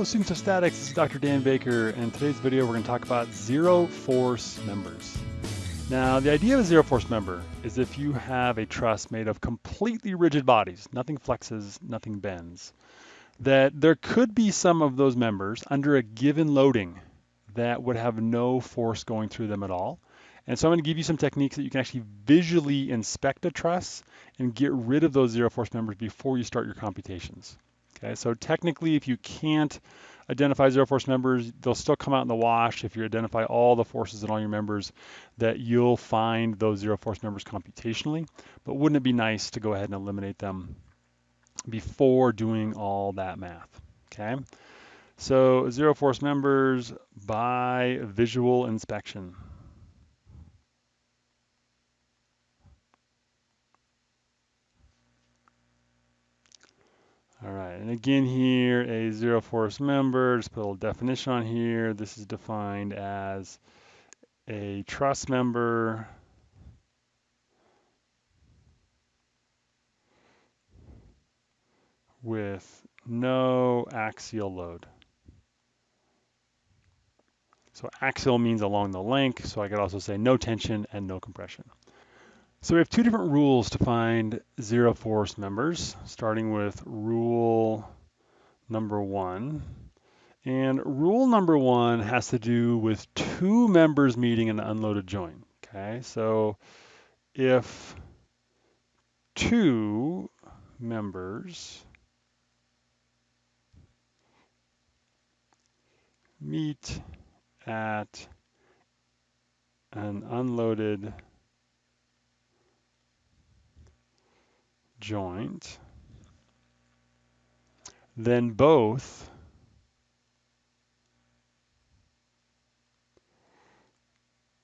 Students of statics, this is Dr. Dan Baker and in today's video we're going to talk about zero force members. Now the idea of a zero force member is if you have a truss made of completely rigid bodies, nothing flexes, nothing bends, that there could be some of those members under a given loading that would have no force going through them at all. And so I'm going to give you some techniques that you can actually visually inspect a truss and get rid of those zero force members before you start your computations. Okay, so technically, if you can't identify zero force members, they'll still come out in the wash if you identify all the forces in all your members that you'll find those zero force members computationally. But wouldn't it be nice to go ahead and eliminate them before doing all that math? Okay, so zero force members by visual inspection. And again here, a zero force member, just put a little definition on here. This is defined as a truss member with no axial load. So axial means along the length, so I could also say no tension and no compression. So we have two different rules to find zero force members, starting with rule number one. And rule number one has to do with two members meeting an unloaded joint. Okay, so if two members meet at an unloaded joint, then both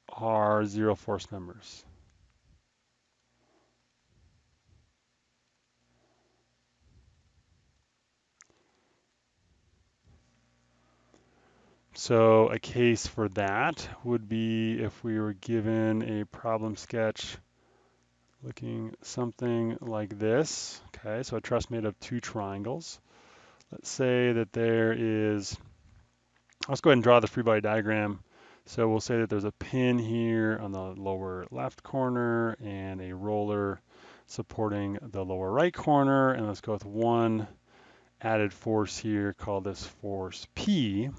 are zero force members. So a case for that would be if we were given a problem sketch looking something like this. Okay, so a truss made of two triangles. Let's say that there is, let's go ahead and draw the free body diagram. So we'll say that there's a pin here on the lower left corner and a roller supporting the lower right corner. And let's go with one added force here, call this force P.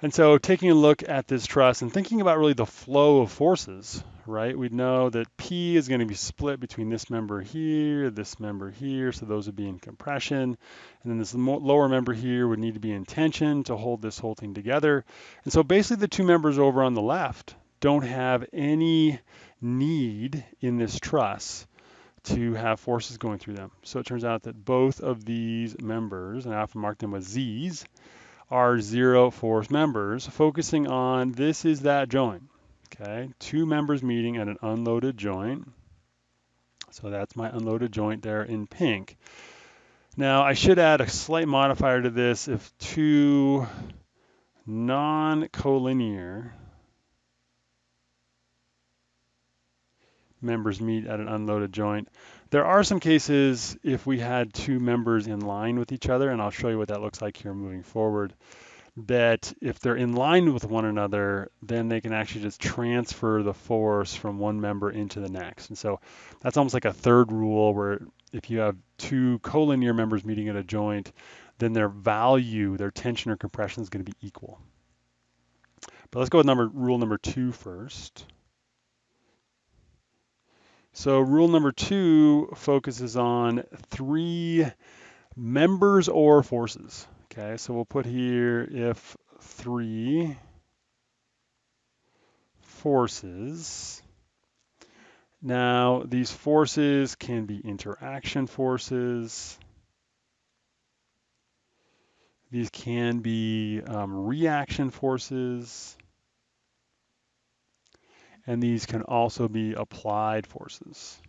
And so taking a look at this truss and thinking about really the flow of forces, right? We'd know that P is going to be split between this member here, this member here, so those would be in compression. And then this lower member here would need to be in tension to hold this whole thing together. And so basically the two members over on the left don't have any need in this truss to have forces going through them. So it turns out that both of these members, and I often mark them with Z's, are zero force members, focusing on this is that joint. Okay, two members meeting at an unloaded joint. So that's my unloaded joint there in pink. Now I should add a slight modifier to this if two non-collinear members meet at an unloaded joint. There are some cases if we had two members in line with each other, and I'll show you what that looks like here moving forward, that if they're in line with one another, then they can actually just transfer the force from one member into the next. And so that's almost like a third rule where if you have two collinear members meeting at a joint, then their value, their tension or compression is going to be equal. But let's go with number rule number two first. So rule number two focuses on three members or forces. Okay, so we'll put here if three forces. Now, these forces can be interaction forces. These can be um, reaction forces and these can also be applied forces.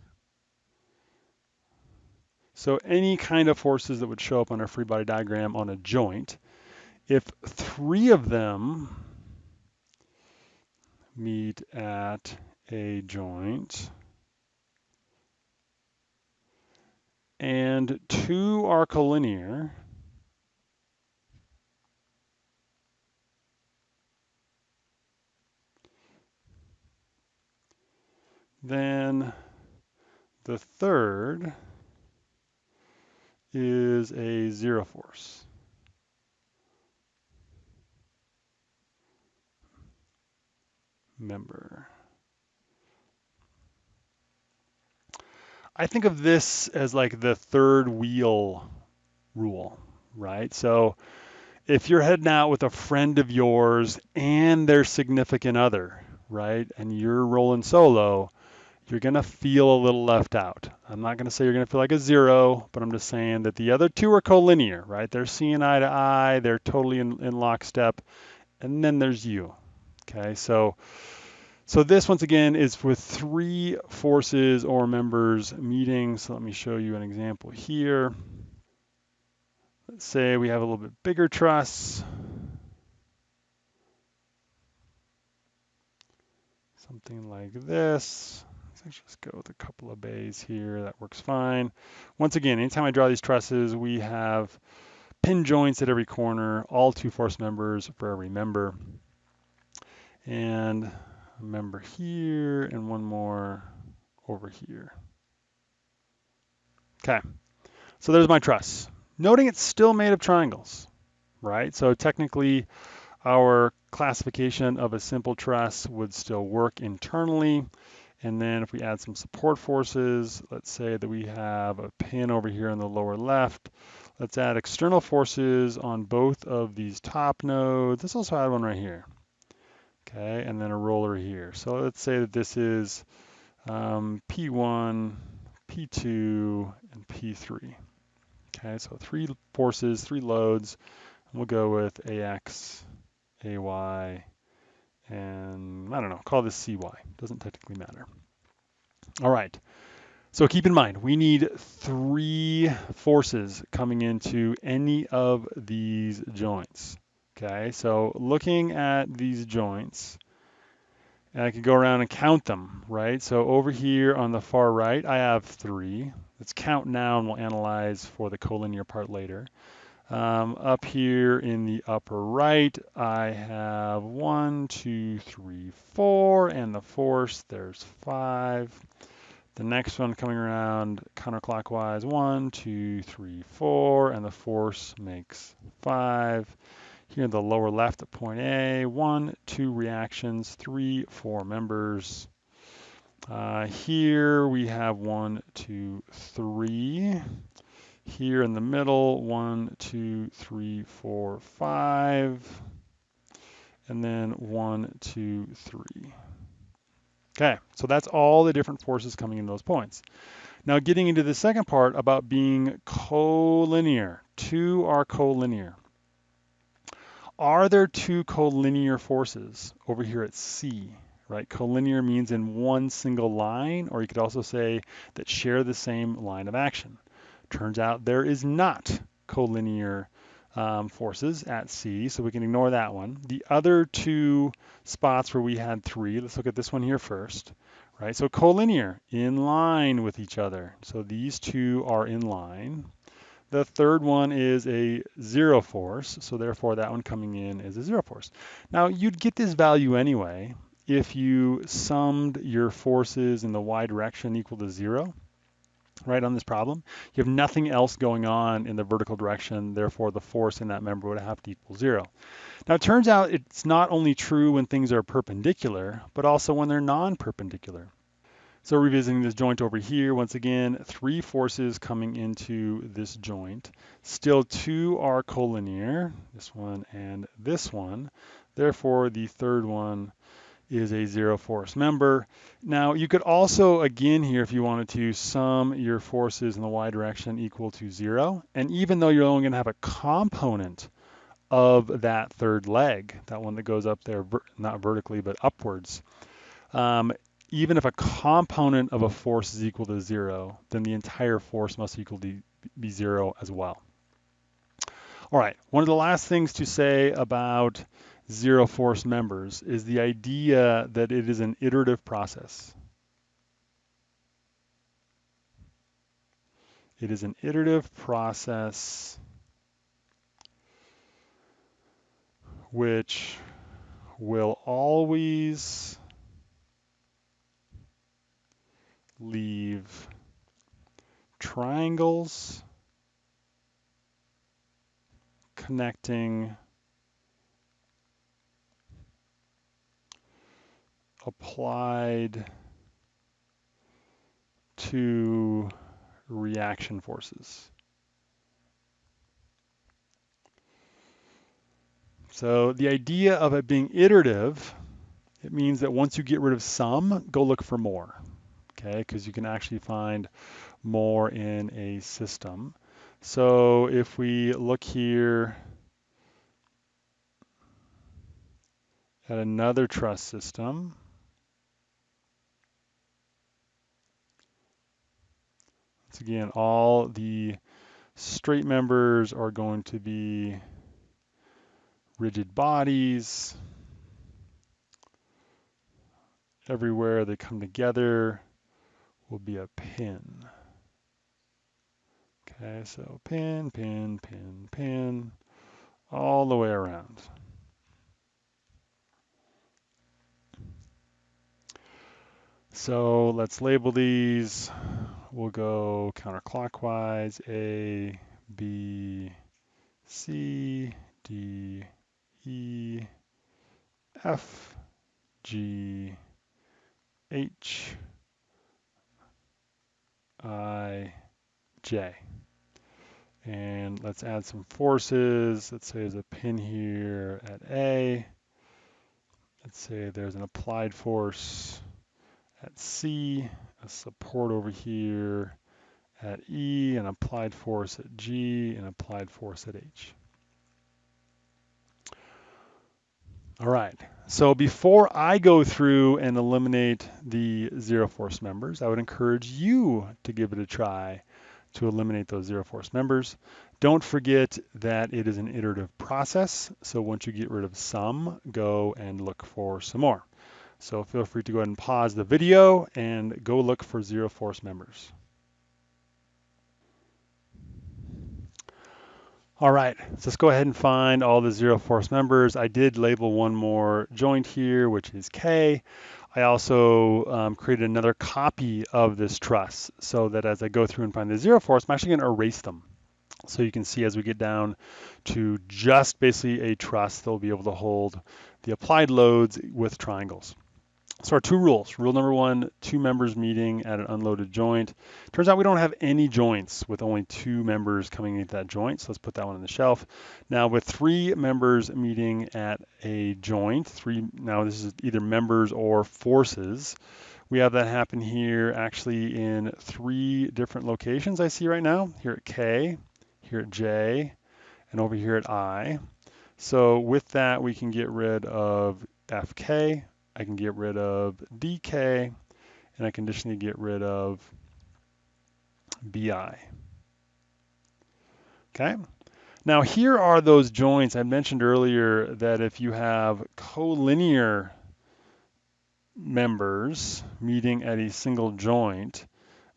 So any kind of forces that would show up on a free body diagram on a joint, if three of them meet at a joint and two are collinear, then the third is a zero force. member. I think of this as like the third wheel rule, right? So if you're heading out with a friend of yours and their significant other, right, and you're rolling solo, you're going to feel a little left out. I'm not going to say you're going to feel like a zero, but I'm just saying that the other two are collinear, right? They're seeing eye to eye, they're totally in, in lockstep, and then there's you. Okay, so so this, once again, is with three forces or members meeting. So let me show you an example here. Let's say we have a little bit bigger truss. Something like this. Let's just go with a couple of bays here. That works fine. Once again, anytime I draw these trusses, we have pin joints at every corner, all two force members for every member. And a member here and one more over here. Okay, so there's my truss. Noting it's still made of triangles, right? So technically our classification of a simple truss would still work internally. And then if we add some support forces, let's say that we have a pin over here in the lower left. Let's add external forces on both of these top nodes. Let's also add one right here okay, and then a roller here. So let's say that this is um, P1, P2, and P3. Okay, so three forces, three loads. And We'll go with AX, AY, and I don't know, call this CY. Doesn't technically matter. All right. So keep in mind, we need three forces coming into any of these joints. Okay, so looking at these joints, and I could go around and count them, right? So over here on the far right, I have three. Let's count now and we'll analyze for the collinear part later. Um, up here in the upper right, I have one, two, three, four, and the force, there's five. The next one coming around counterclockwise, one, two, three, four, and the force makes five. Here in the lower left at point A, one, two reactions, three, four members. Uh, here we have one, two, three. Here in the middle, one, two, three, four, five. And then one, two, three. Okay, so that's all the different forces coming in those points. Now getting into the second part about being collinear. Two are collinear. Are there two collinear forces over here at C? Right, collinear means in one single line, or you could also say that share the same line of action. Turns out there is not collinear um, forces at C, so we can ignore that one. The other two spots where we had three, let's look at this one here first, right? So collinear, in line with each other. So these two are in line. The third one is a zero force, so therefore that one coming in is a zero force. Now you'd get this value anyway if you summed your forces in the y direction equal to zero, right, on this problem. You have nothing else going on in the vertical direction, therefore the force in that member would have to equal zero. Now it turns out it's not only true when things are perpendicular, but also when they're non-perpendicular. So revisiting this joint over here, once again, three forces coming into this joint. Still two are collinear, this one and this one. Therefore, the third one is a zero force member. Now, you could also, again here, if you wanted to, sum your forces in the y direction equal to zero. And even though you're only gonna have a component of that third leg, that one that goes up there, not vertically, but upwards, um, even if a component of a force is equal to zero, then the entire force must equal to be zero as well. All right, one of the last things to say about zero force members is the idea that it is an iterative process. It is an iterative process which will always leave triangles connecting applied to reaction forces. So the idea of it being iterative, it means that once you get rid of some, go look for more, okay? Because you can actually find more in a system. So if we look here at another truss system, again, all the straight members are going to be rigid bodies. Everywhere they come together will be a pin. Okay, so pin, pin, pin, pin, all the way around. So let's label these. We'll go counterclockwise, A, B, C, D, E, F, G, H, I, J. And let's add some forces. Let's say there's a pin here at A. Let's say there's an applied force at C, a support over here at E, an applied force at G, an applied force at H. All right, so before I go through and eliminate the zero force members, I would encourage you to give it a try to eliminate those zero force members. Don't forget that it is an iterative process. So once you get rid of some, go and look for some more. So feel free to go ahead and pause the video and go look for zero force members. All right, so let's go ahead and find all the zero force members. I did label one more joint here, which is K. I also um, created another copy of this truss so that as I go through and find the zero force, I'm actually gonna erase them. So you can see as we get down to just basically a truss, they'll be able to hold the applied loads with triangles. So our two rules. Rule number one, two members meeting at an unloaded joint. Turns out we don't have any joints with only two members coming into that joint, so let's put that one on the shelf. Now with three members meeting at a joint, three now this is either members or forces, we have that happen here actually in three different locations I see right now, here at K, here at J, and over here at I. So with that, we can get rid of FK, I can get rid of DK, and I can additionally get rid of BI. Okay. Now here are those joints I mentioned earlier that if you have collinear members meeting at a single joint,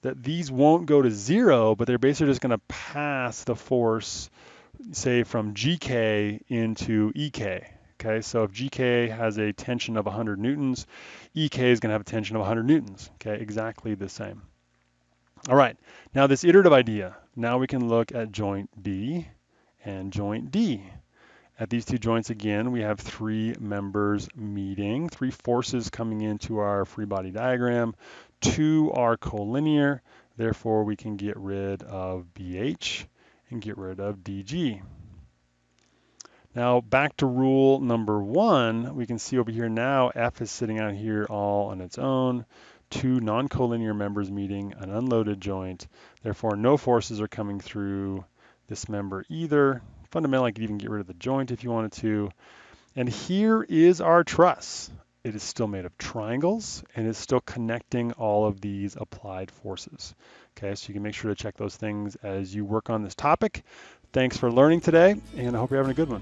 that these won't go to zero, but they're basically just going to pass the force, say, from GK into EK. Okay, so if GK has a tension of 100 newtons, EK is going to have a tension of 100 newtons. Okay, exactly the same. All right, now this iterative idea. Now we can look at joint B and joint D. At these two joints again, we have three members meeting, three forces coming into our free body diagram. Two are collinear, therefore we can get rid of BH and get rid of DG. Now back to rule number one, we can see over here now F is sitting out here all on its own, two non-collinear members meeting an unloaded joint. Therefore, no forces are coming through this member either. Fundamentally, I could even get rid of the joint if you wanted to. And here is our truss. It is still made of triangles and it's still connecting all of these applied forces. Okay, so you can make sure to check those things as you work on this topic. Thanks for learning today, and I hope you're having a good one.